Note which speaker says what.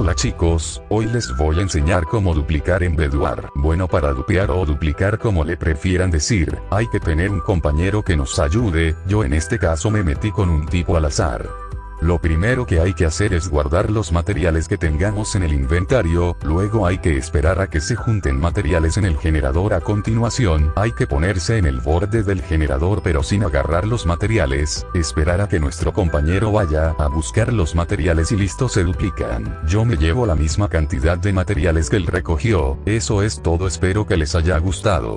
Speaker 1: Hola chicos, hoy les voy a enseñar cómo duplicar en Bedwar. Bueno para dupear o duplicar como le prefieran decir, hay que tener un compañero que nos ayude, yo en este caso me metí con un tipo al azar. Lo primero que hay que hacer es guardar los materiales que tengamos en el inventario, luego hay que esperar a que se junten materiales en el generador a continuación, hay que ponerse en el borde del generador pero sin agarrar los materiales, esperar a que nuestro compañero vaya a buscar los materiales y listo se duplican. Yo me llevo la misma cantidad de materiales que él recogió, eso es todo espero que les haya gustado.